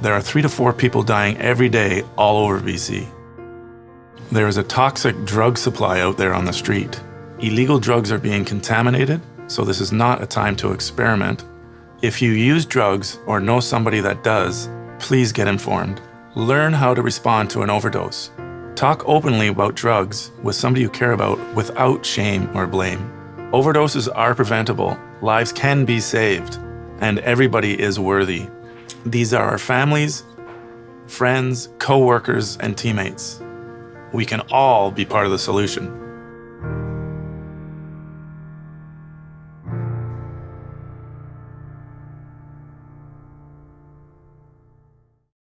There are three to four people dying every day all over BC. There is a toxic drug supply out there on the street. Illegal drugs are being contaminated, so this is not a time to experiment. If you use drugs or know somebody that does, please get informed. Learn how to respond to an overdose. Talk openly about drugs with somebody you care about without shame or blame. Overdoses are preventable, lives can be saved, and everybody is worthy. These are our families, friends, co-workers, and teammates. We can all be part of the solution.